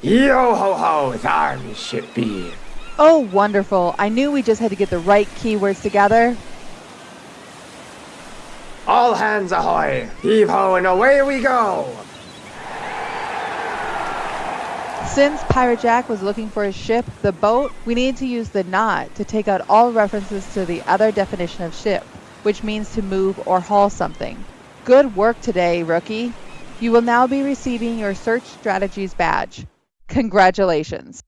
Yo ho ho, thar me ship be. Oh, wonderful. I knew we just had to get the right keywords together. All hands ahoy! Heave ho and away we go! Since Pirate Jack was looking for his ship, the boat, we need to use the not to take out all references to the other definition of ship, which means to move or haul something. Good work today, rookie. You will now be receiving your Search Strategies badge. Congratulations.